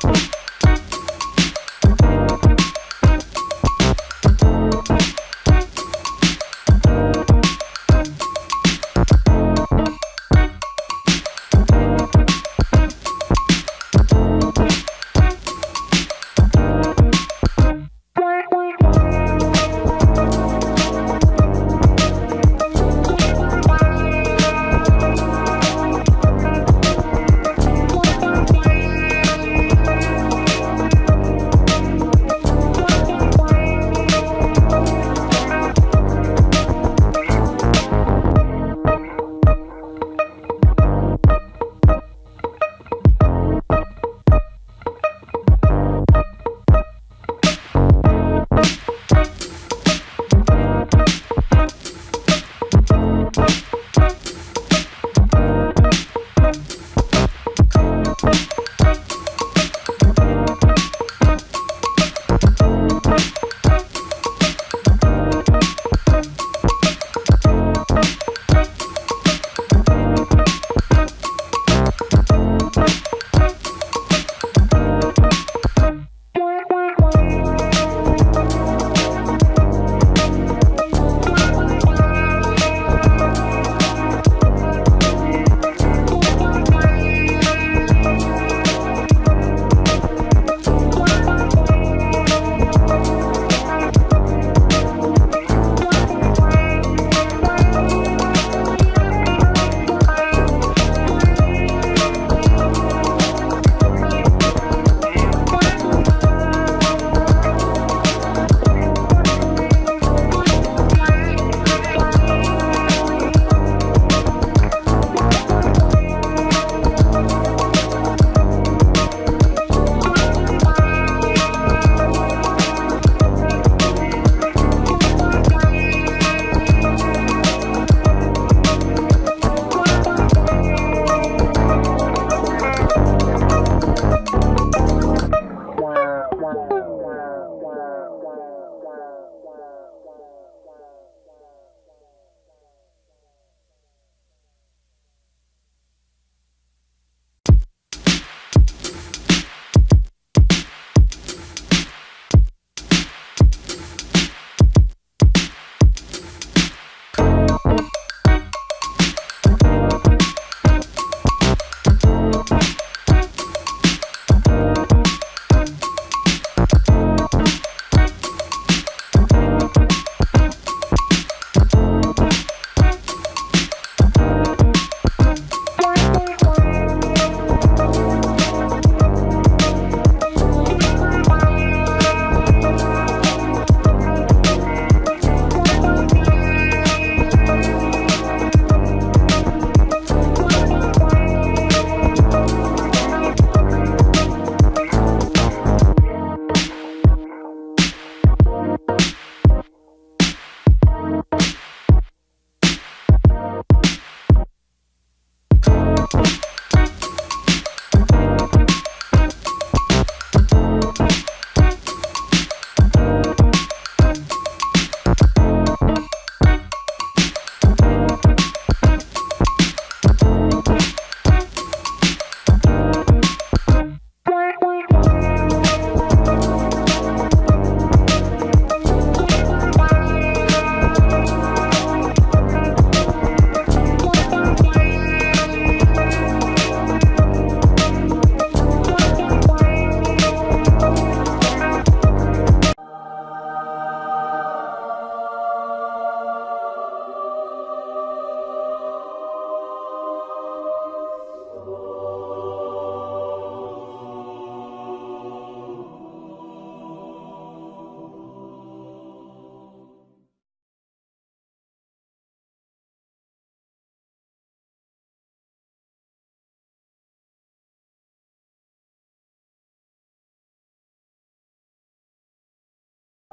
Thank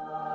Thank you.